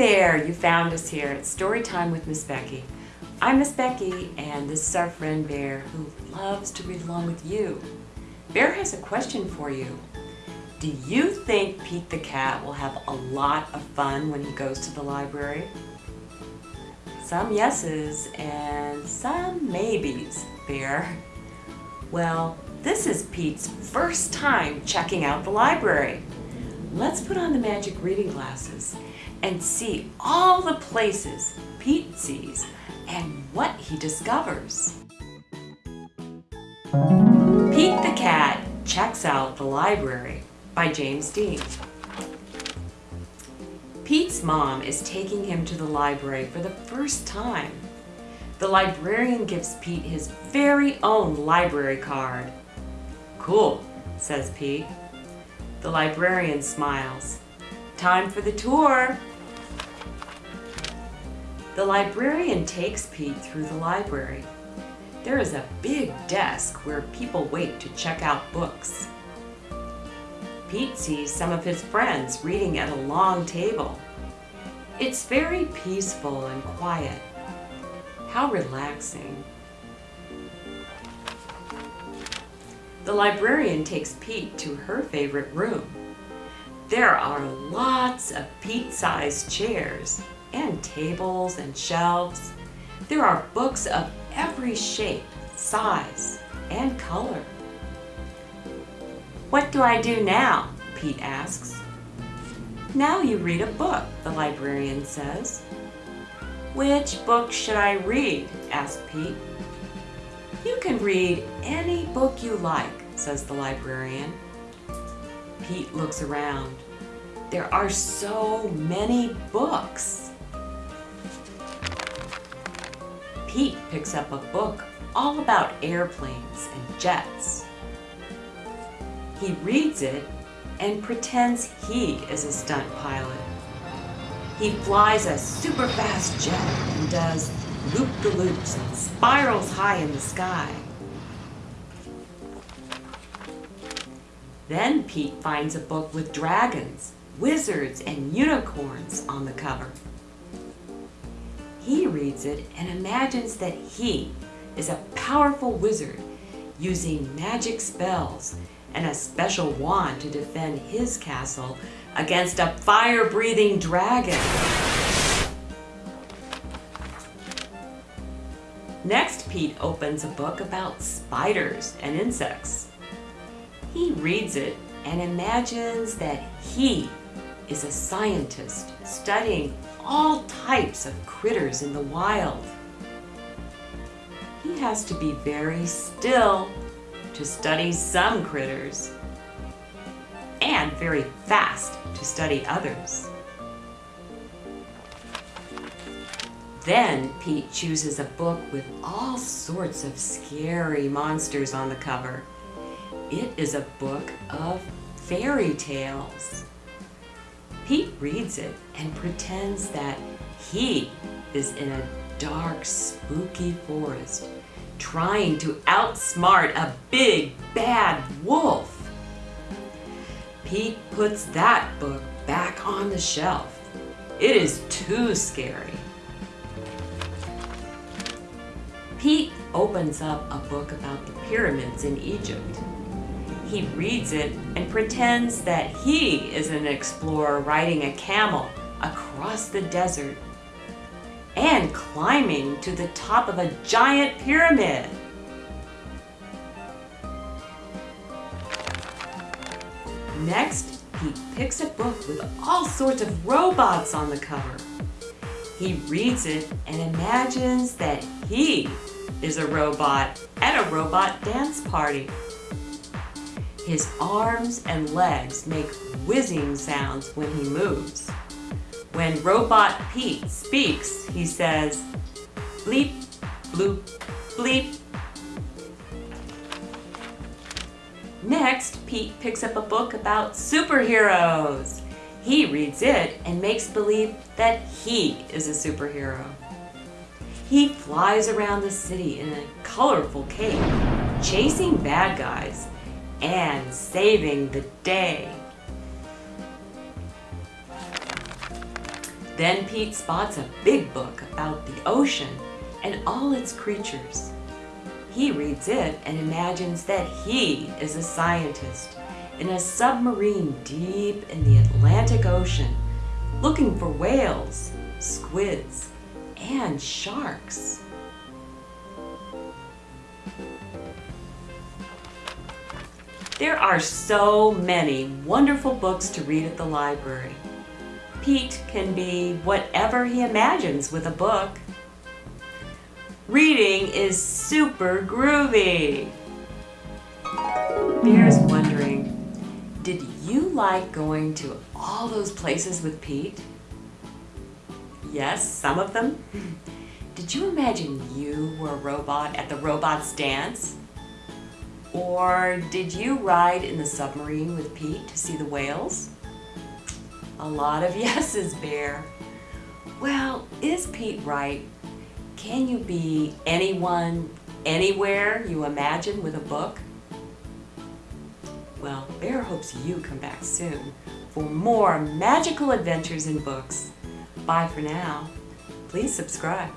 there! You found us here at Story Time with Miss Becky. I'm Miss Becky, and this is our friend Bear, who loves to read along with you. Bear has a question for you. Do you think Pete the cat will have a lot of fun when he goes to the library? Some yeses and some maybes, Bear. Well, this is Pete's first time checking out the library. Let's put on the magic reading glasses and see all the places Pete sees and what he discovers. Pete the Cat Checks Out the Library by James Dean. Pete's mom is taking him to the library for the first time. The librarian gives Pete his very own library card. Cool, says Pete. The librarian smiles. Time for the tour. The librarian takes Pete through the library. There is a big desk where people wait to check out books. Pete sees some of his friends reading at a long table. It's very peaceful and quiet. How relaxing. The librarian takes Pete to her favorite room. There are lots of Pete-sized chairs and tables and shelves. There are books of every shape, size, and color. What do I do now? Pete asks. Now you read a book, the librarian says. Which book should I read? asked Pete. You can read any book you like, says the librarian. Pete looks around. There are so many books. Pete picks up a book all about airplanes and jets. He reads it and pretends he is a stunt pilot. He flies a super fast jet and does loop-the-loops and spirals high in the sky. Then Pete finds a book with dragons, wizards, and unicorns on the cover. Reads it and imagines that he is a powerful wizard using magic spells and a special wand to defend his castle against a fire-breathing dragon. Next, Pete opens a book about spiders and insects. He reads it and imagines that he is a scientist studying all types of critters in the wild. He has to be very still to study some critters and very fast to study others. Then Pete chooses a book with all sorts of scary monsters on the cover. It is a book of fairy tales. Pete reads it and pretends that he is in a dark, spooky forest trying to outsmart a big, bad wolf. Pete puts that book back on the shelf. It is too scary. Pete opens up a book about the pyramids in Egypt. He reads it and pretends that he is an explorer riding a camel across the desert and climbing to the top of a giant pyramid. Next, he picks a book with all sorts of robots on the cover. He reads it and imagines that he is a robot at a robot dance party. His arms and legs make whizzing sounds when he moves. When Robot Pete speaks, he says, bleep, bloop, bleep. Next, Pete picks up a book about superheroes. He reads it and makes believe that he is a superhero. He flies around the city in a colorful cape, chasing bad guys and saving the day. Then Pete spots a big book about the ocean and all its creatures. He reads it and imagines that he is a scientist in a submarine deep in the Atlantic Ocean looking for whales, squids, and sharks. There are so many wonderful books to read at the library. Pete can be whatever he imagines with a book. Reading is super groovy. Bear's wondering, did you like going to all those places with Pete? Yes, some of them. Did you imagine you were a robot at the robots dance? Or did you ride in the submarine with Pete to see the whales? A lot of yeses, Bear. Well, is Pete right? Can you be anyone, anywhere you imagine with a book? Well, Bear hopes you come back soon for more magical adventures in books. Bye for now. Please subscribe.